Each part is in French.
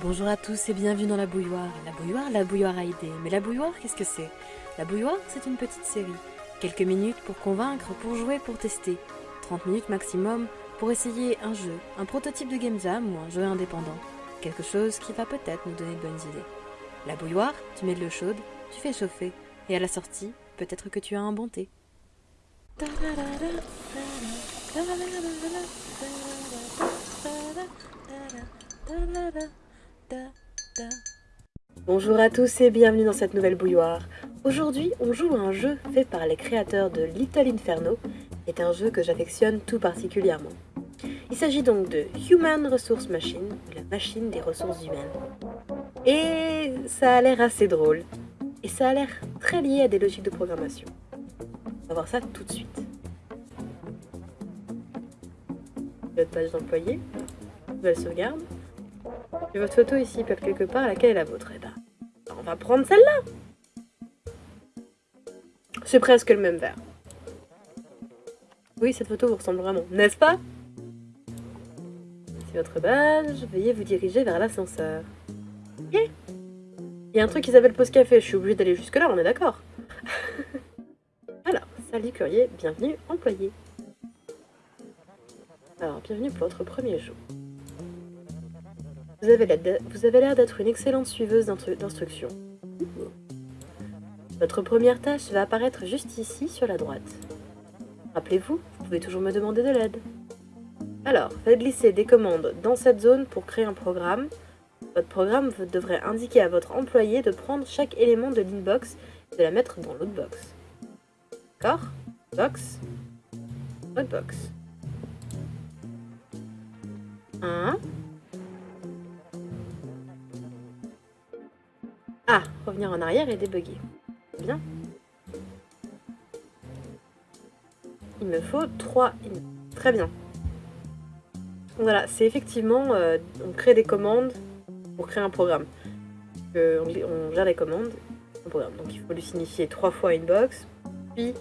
Bonjour à tous et bienvenue dans la bouilloire. La bouilloire, la bouilloire a idée. Mais la bouilloire, qu'est-ce que c'est? La bouilloire, c'est une petite série. Quelques minutes pour convaincre, pour jouer, pour tester. 30 minutes maximum pour essayer un jeu, un prototype de game jam ou un jeu indépendant. Quelque chose qui va peut-être nous donner de bonnes idées. La bouilloire, tu mets de l'eau chaude, tu fais chauffer. Et à la sortie, peut-être que tu as un bon thé. Bonjour à tous et bienvenue dans cette nouvelle bouilloire. Aujourd'hui, on joue à un jeu fait par les créateurs de Little Inferno, est un jeu que j'affectionne tout particulièrement. Il s'agit donc de Human Resource Machine, la machine des ressources humaines. Et ça a l'air assez drôle. Et ça a l'air très lié à des logiques de programmation. On va voir ça tout de suite. Votre page d'employé, nouvelle sauvegarde. J'ai votre photo ici, peut quelque part, laquelle est la vôtre Eh on va prendre celle-là C'est presque le même verre. Oui, cette photo vous ressemble vraiment, n'est-ce pas? C'est votre badge, veuillez vous diriger vers l'ascenseur. Ok Il y a un truc qui s'appelle pause café, je suis obligée d'aller jusque là, on est d'accord? Alors, salut courrier, bienvenue employé. Alors, bienvenue pour votre premier jour. Vous avez l'air d'être une excellente suiveuse d'instructions. Votre première tâche va apparaître juste ici, sur la droite. Rappelez-vous, vous pouvez toujours me demander de l'aide. Alors, faites glisser des commandes dans cette zone pour créer un programme. Votre programme devrait indiquer à votre employé de prendre chaque élément de l'inbox et de la mettre dans l'autre box. D'accord? Box. Autre box. 1. Ah, revenir en arrière et débugger. Bien. Il me faut 3. Très bien. Voilà, c'est effectivement, euh, on crée des commandes pour créer un programme. on, on, gère les commandes. Donc il faut lui signifier trois fois une box, puis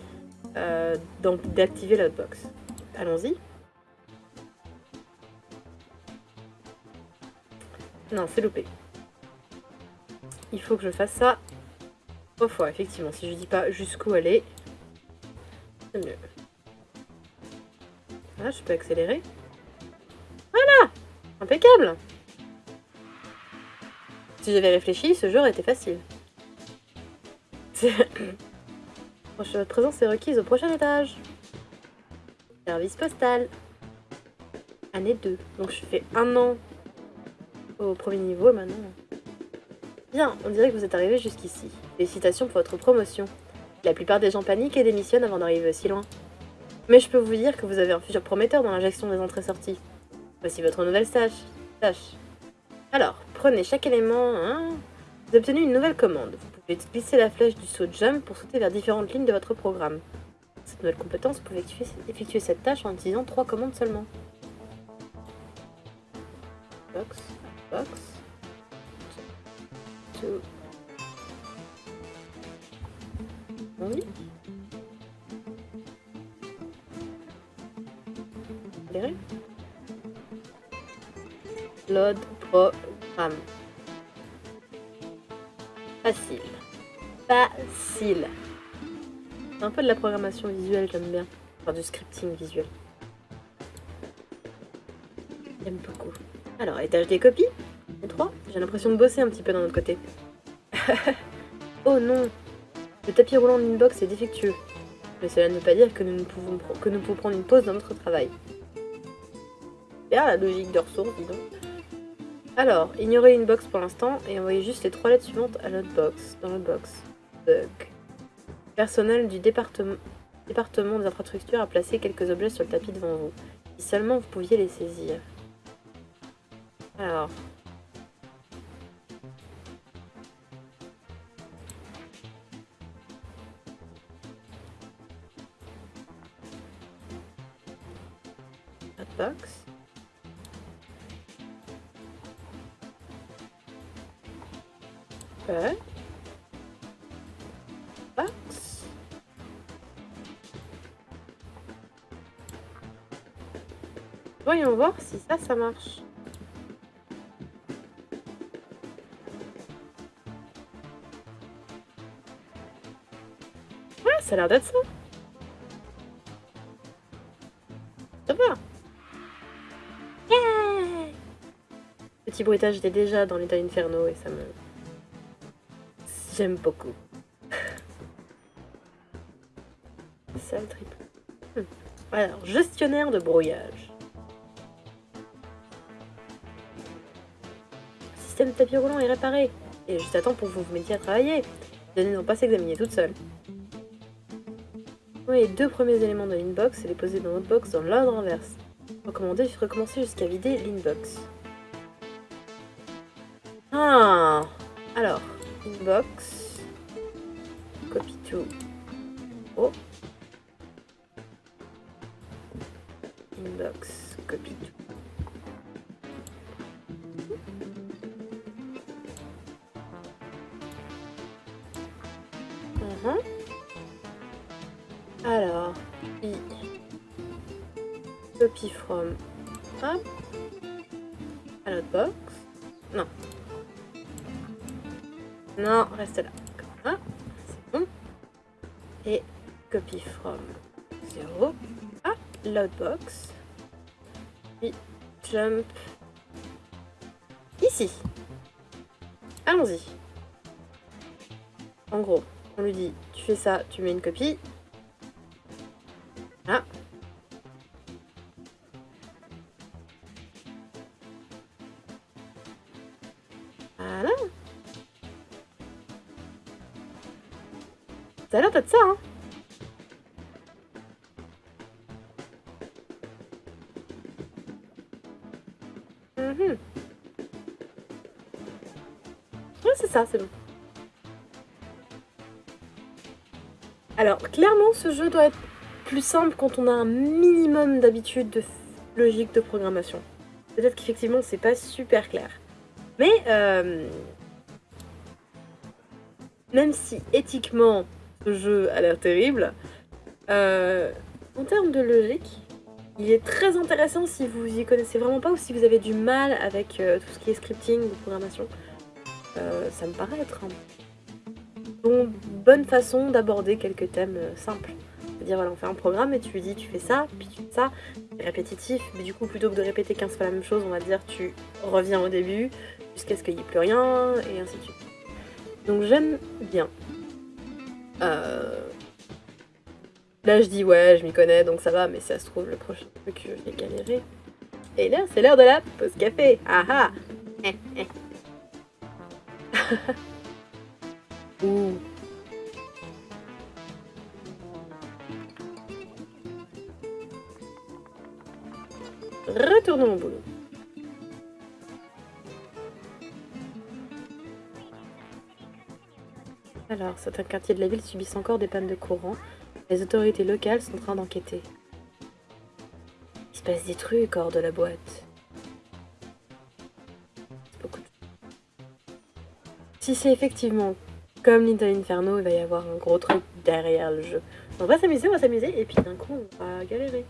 euh, d'activer l'autre box. Allons-y. Non, c'est loupé il faut que je fasse ça trois fois, effectivement. Si je dis pas jusqu'où aller, c'est mieux. Là, je peux accélérer. Voilà Impeccable Si j'avais réfléchi, ce jeu aurait été facile. Votre présence est requise au prochain étage. Service postal. Année 2. Donc je fais un an au premier niveau maintenant. On dirait que vous êtes arrivé jusqu'ici. Félicitations pour votre promotion. La plupart des gens paniquent et démissionnent avant d'arriver aussi loin. Mais je peux vous dire que vous avez un futur prometteur dans l'injection des entrées-sorties. Voici votre nouvelle tâche. tâche. Alors, prenez chaque élément... Hein. Vous obtenez une nouvelle commande. Vous pouvez glisser la flèche du saut jump pour sauter vers différentes lignes de votre programme. Cette nouvelle compétence, vous pouvez effectuer cette tâche en utilisant trois commandes seulement. Box, box, oui. Load programme. Facile. Facile. C'est un peu de la programmation visuelle, j'aime bien. Enfin, du scripting visuel. J'aime beaucoup. Alors, étage des copies. J'ai l'impression de bosser un petit peu d'un autre côté. oh non Le tapis roulant d'inbox est défectueux. Mais cela ne veut pas dire que nous, pouvons, nous prendre une pause dans notre travail. Bien la logique de ressources, dis donc. Alors, ignorez une box pour l'instant et envoyez juste les trois lettres suivantes à box, dans l'autre box. Bug. Personnel du département des infrastructures a placé quelques objets sur le tapis devant vous. Si seulement vous pouviez les saisir. Alors, Voyons voir si ça, ça marche. Ouais, ça a l'air d'être ça. Ça va. Yeah Petit bruitage, j'étais déjà dans l'état inferno et ça me... J'aime beaucoup. Sale triple. Hmm. Alors, gestionnaire de brouillage. Système de tapis roulant est réparé. Et juste à temps pour que vous vous mettiez à travailler. Les données n'ont pas s'examiner toutes seules. Oui, les deux premiers éléments de l'inbox et les poser dans notre box dans l'ordre inverse. Recommandé, recommencer jusqu'à vider l'inbox. Ah Alors, inbox. Mhm. Alors, i copy from hop à box. Non. Non, reste là. Comme c'est bon. Et copy from 0 à loadbox. Puis jump ici. Allons-y. En gros, lui dit, tu fais ça, tu mets une copie. Ah. Voilà. Ça a l'air d'être ça, hein Mhm. Ouais, c'est ça, c'est bon. Alors, clairement, ce jeu doit être plus simple quand on a un minimum d'habitude de logique de programmation. Peut-être qu'effectivement, c'est pas super clair. Mais, euh, même si éthiquement, ce jeu a l'air terrible, euh, en termes de logique, il est très intéressant si vous y connaissez vraiment pas ou si vous avez du mal avec euh, tout ce qui est scripting ou programmation. Ça me paraît être un bon, bonne façon d'aborder quelques thèmes euh, simples. C'est-à-dire, voilà, on fait un programme et tu lui dis tu fais ça, puis tu fais ça, répétitif, mais du coup, plutôt que de répéter 15 fois la même chose, on va dire tu reviens au début jusqu'à ce qu'il n'y ait plus rien, et ainsi de suite. Donc j'aime bien. Euh, Là, je dis ouais, je m'y connais, donc ça va, mais ça se trouve, le prochain truc, je vais galérer. Et là, c'est l'heure de la pause café. Ah ah Retournons au boulot. Alors, certains quartiers de la ville subissent encore des pannes de courant. Les autorités locales sont en train d'enquêter. Il se passe des trucs hors de la boîte. Beaucoup de... Si c'est effectivement comme Little Inferno, il va y avoir un gros truc derrière le jeu. On va s'amuser, on va s'amuser, et puis d'un coup, on va galérer.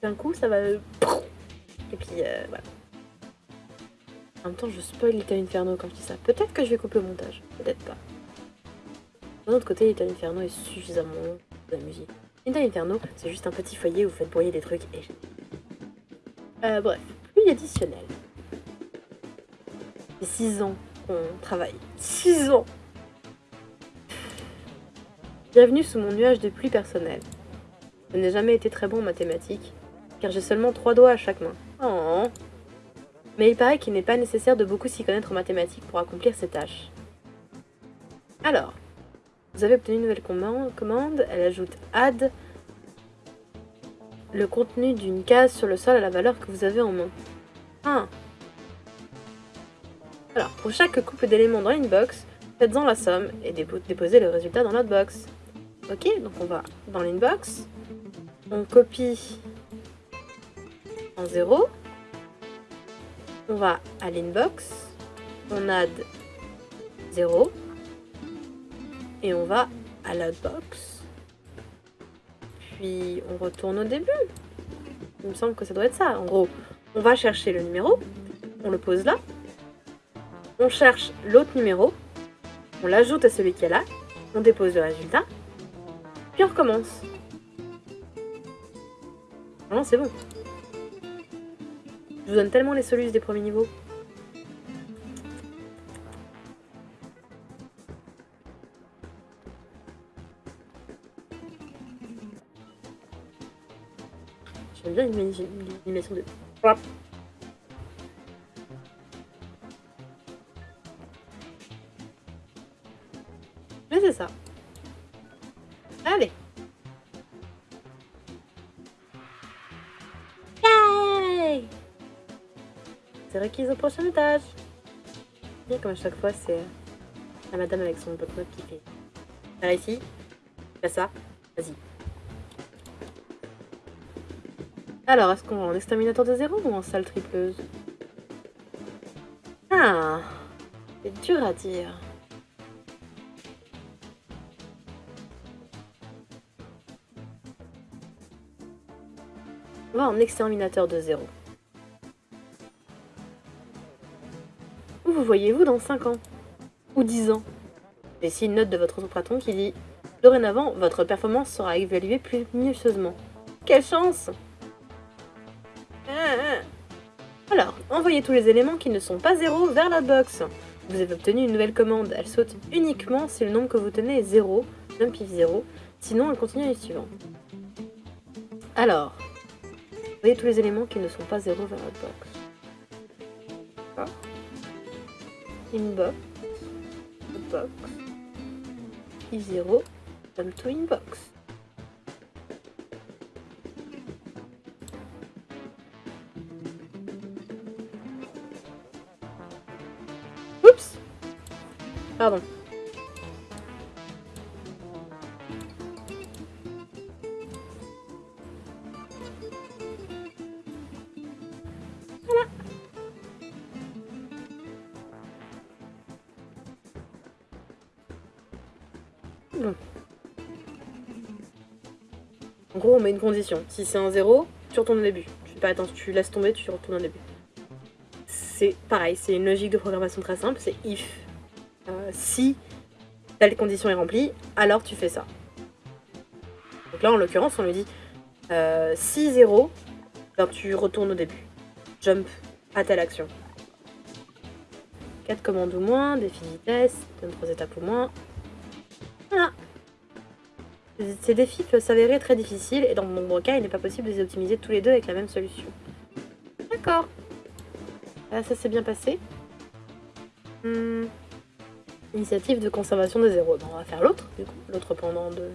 D'un coup, ça va... Et puis, euh, voilà. En même temps, je spoil Little Inferno quand je dis ça. Peut-être que je vais couper au montage, peut-être pas. D'un autre côté, Little Inferno est suffisamment long pour. Little Inferno, c'est juste un petit foyer où vous faites broyer des trucs et... Euh, bref, pluie additionnelle. C'est 6 ans qu'on travaille. 6 ans Bienvenue sous mon nuage de pluie personnelle. Je n'ai jamais été très bon en mathématiques, car j'ai seulement trois doigts à chaque main. Oh. Mais il paraît qu'il n'est pas nécessaire de beaucoup s'y connaître en mathématiques pour accomplir ces tâches. Alors, vous avez obtenu une nouvelle commande, elle ajoute add le contenu d'une case sur le sol à la valeur que vous avez en main. Ah. Alors, pour chaque couple d'éléments dans une box, faites-en la somme et déposez le résultat dans l'autre box. Ok, donc on va dans l'inbox, on copie en 0, on va à l'inbox, on add 0, et on va à l'outbox, puis on retourne au début. Il me semble que ça doit être ça. En gros, on va chercher le numéro, on le pose là, on cherche l'autre numéro, on l'ajoute à celui qui est là, on dépose le résultat, Puis on recommence. Non, c'est bon. Je vous donne tellement les solutions des premiers niveaux. J'aime bien l'animation de... Au prochain étage. Comme à chaque fois, c'est la madame avec son bloc-notes qui fait. Par ici, fais ça, vas-y. Alors, est-ce qu'on va en exterminateur de zéro ou en salle tripleuse? Ah C'est dur à dire. On va en exterminateur de zéro. Vous voyez-vous dans 5 ans Ou 10 ans? Ici une note de votre patron qui dit Dorénavant, votre performance sera évaluée plus minutieusement. Quelle chance alors, envoyez tous les éléments qui ne sont pas zéro vers la box. Vous avez obtenu une nouvelle commande. Elle saute uniquement si le nombre que vous tenez est 0, jump if 0. Sinon, elle continue à la suivante. Alors, envoyez tous les éléments qui ne sont pas zéro vers la box. Inbox. Box. If 0. Jump to inbox. Pardon. En gros, on met une condition. Si c'est un 0, tu retournes au début. Tu fais pas attention, tu laisses tomber, tu retournes au début. C'est pareil, c'est une logique de programmation très simple, c'est if si telle condition est remplie, alors tu fais ça. Donc là, en l'occurrence, on lui dit euh, si 0, alors tu retournes au début. Jump à telle action. 4 commandes ou moins, défi vitesse, donne 3 étapes ou moins. Ces défis peuvent s'avérer très difficiles et dans mon nombreux cas, il n'est pas possible de les optimiser tous les deux avec la même solution. D'accord. Là, ça s'est bien passé. Hmm. Initiative de conservation de zéro. on va faire l'autre, du coup, l'autre pendant de...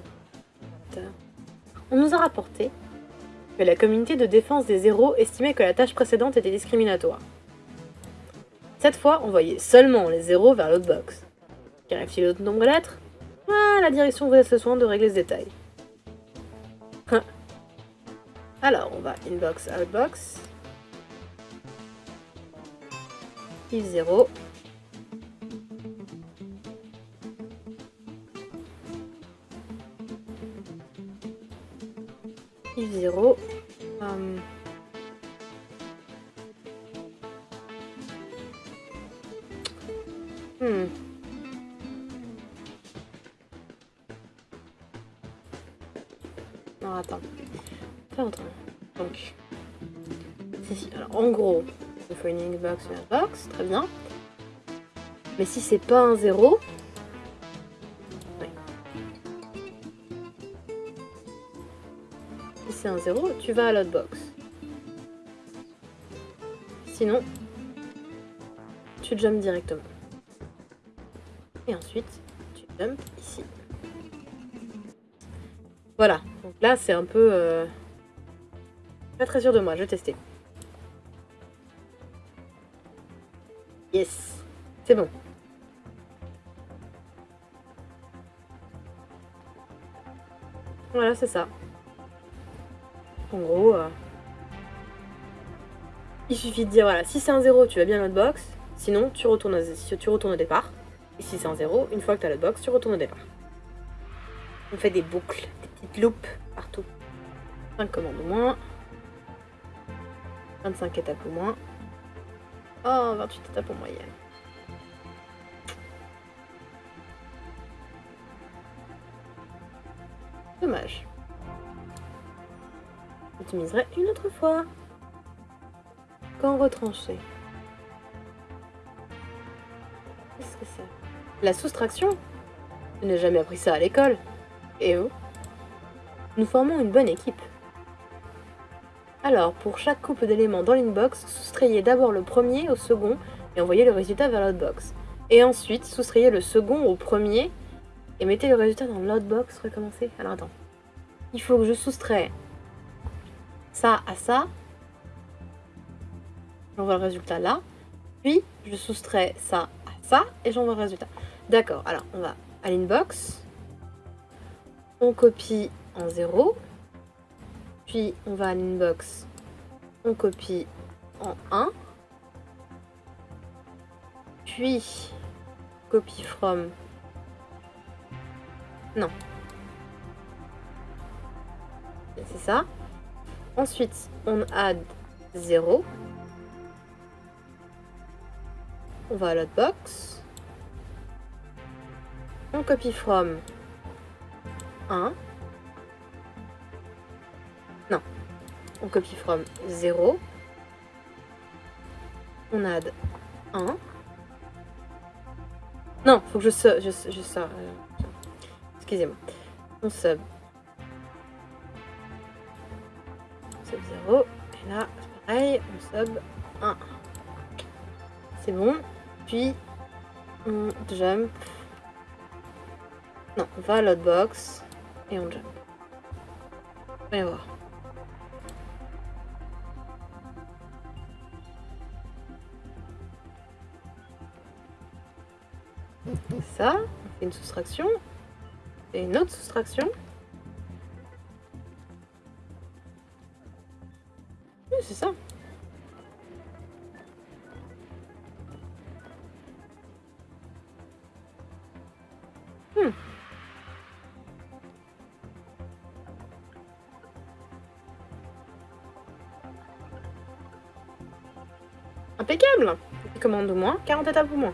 On nous a rapporté que la communauté de défense des zéros estimait que la tâche précédente était discriminatoire. Cette fois, on voyait seulement les zéros vers l'autre box. Qu'arrive-t-il l'autre nombre de lettres? Ah, la direction vous laisse le soin de régler ce détail. Hein. Alors, on va inbox, outbox. If 0. Inbox, une box, très bien. Mais si c'est pas un 0, un 0, tu vas à l'autre box. Sinon, tu jumps directement. Et ensuite, tu jumps ici. Voilà, donc là c'est un peu... Euh, pas très sûr de moi, je vais tester. Yes, c'est bon. Voilà, c'est ça. En gros, euh, il suffit de dire, voilà, si c'est un 0, tu vas bien à l'autre box, sinon tu retournes, tu retournes au départ. Et si c'est un 0, une fois que tu as l'autre box, tu retournes au départ. On fait des boucles, des petites loupes partout. 5 commandes au moins. 25 étapes au moins. Oh, 28 étapes en moyenne. Dommage. J'utiliserai une autre fois. Quand retrancher. Qu'est-ce que c'est? La soustraction? Je n'ai jamais appris ça à l'école. Et oh Nous formons une bonne équipe. Alors, pour chaque couple d'éléments dans l'inbox, soustrayez d'abord le premier au second et envoyez le résultat vers l'outbox. Et ensuite, soustrayez le second au premier et mettez le résultat dans l'outbox. Recommencez. Alors attends. Il faut que je soustrais ça à ça. J'envoie le résultat là. Puis, je soustrais ça à ça et j'envoie le résultat. D'accord, alors on va à l'inbox. On copie en 0. Puis, on va à l'inbox. On copie en 1. Puis, copy from. Non. C'est ça. Ensuite, on add 0. On va à l'autre box. On copie from 1. On copie from 0. On add 1. Non, faut que je sub. Euh, Excusez-moi. On sub. Sub 0. Et là, c'est pareil. On sub 1. C'est bon. Puis, on jump. Non, on va à l'autre box. Et on jump. Allez voir. Ça, une soustraction. Et une autre soustraction. Oui, c'est ça. Hmm. Impeccable Commande au moins, 40 étapes au moins.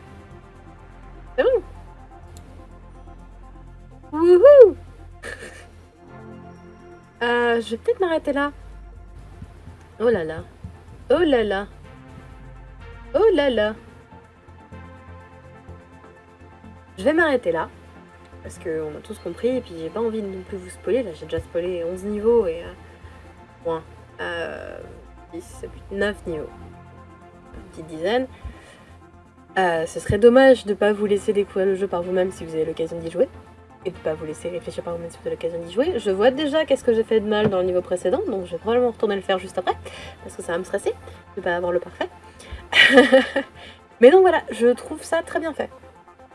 Je vais peut-être m'arrêter là. Oh là là. Oh là là. Oh là là. Je vais m'arrêter là. Parce qu'on a tous compris, et puis j'ai pas envie de non plus vous spoiler. Là, j'ai déjà spoilé 11 niveaux et... Euh, moins. Euh, 10, 9 niveaux. Une petite dizaine. Euh, ce serait dommage de ne pas vous laisser découvrir le jeu par vous-même si vous avez l'occasion d'y jouer. Et ne pas vous laisser réfléchir par vous-même si vous avez l'occasion d'y jouer. Je vois déjà qu'est-ce que j'ai fait de mal dans le niveau précédent, donc je vais probablement retourner le faire juste après, parce que ça va me stresser de ne pas avoir le parfait. Mais donc voilà, je trouve ça très bien fait.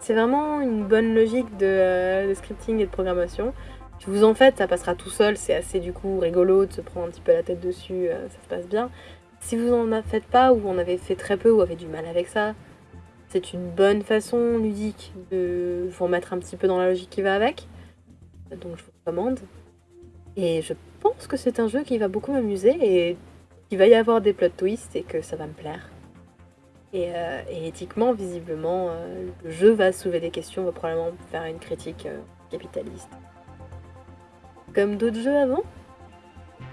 C'est vraiment une bonne logique de, euh, scripting et de programmation. Si vous en faites, ça passera tout seul, c'est assez du coup rigolo de se prendre un petit peu la tête dessus, euh, ça se passe bien. Si vous en faites pas, ou en avez fait très peu, ou avez du mal avec ça, c'est une bonne façon ludique de vous remettre un petit peu dans la logique qui va avec. Donc je vous recommande. Et je pense que c'est un jeu qui va beaucoup m'amuser et qu'il va y avoir des plot twists et que ça va me plaire. Et, euh, éthiquement, visiblement, euh, le jeu va soulever des questions, va probablement faire une critique euh, capitaliste. Comme d'autres jeux avant.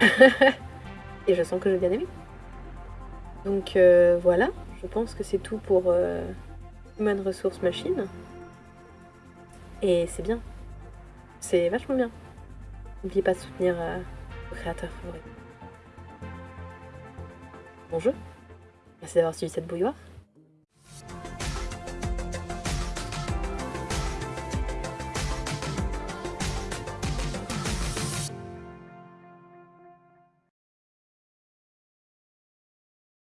et je sens que j'ai bien aimé. Donc voilà, je pense que c'est tout pour Human Resource Machine. Et c'est bien. C'est vachement bien. N'oubliez pas de soutenir euh, vos créateurs favoris. Bon jeu. Merci d'avoir suivi cette bouilloire.